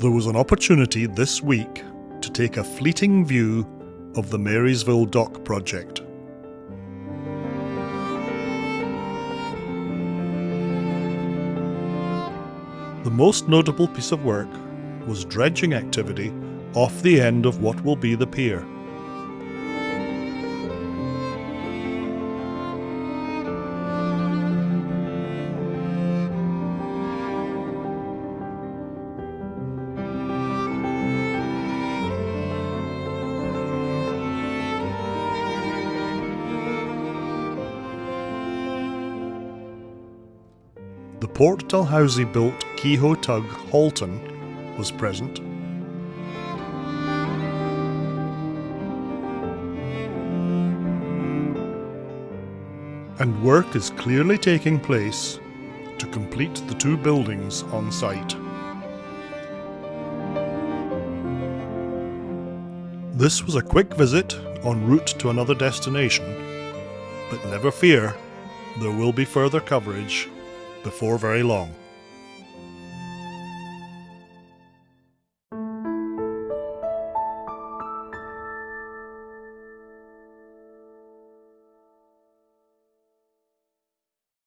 There was an opportunity this week to take a fleeting view of the Marysville Dock project. The most notable piece of work was dredging activity off the end of what will be the pier. The Port Dalhousie built Kehoe tug Halton was present. And work is clearly taking place to complete the two buildings on site. This was a quick visit en route to another destination, but never fear, there will be further coverage before very long.